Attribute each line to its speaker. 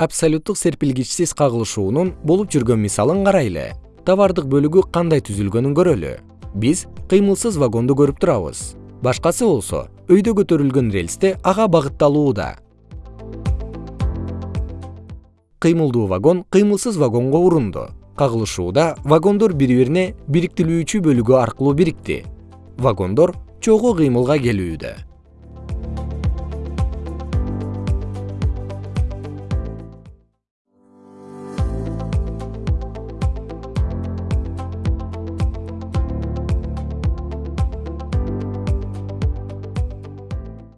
Speaker 1: абсолюттук серпилгичсиз кагылышуунун болуп жүргөн мисалын карайлы товардык бөлүгү кандай түзүлгөнүн көрөлү? Биз кыймылсыз вагонду көрүп турабыз. Башкасы болсо өйдө көтөрүлгөн рельсте ага багытталууда. Кыймылдуу вагон кыймылсыз вагонго урунду. Кагылышууда вагондор бири бирине бириктирүүчү бөлүгү аркылуу бирикти. Вагондор чогуу кыймылга келүүдө.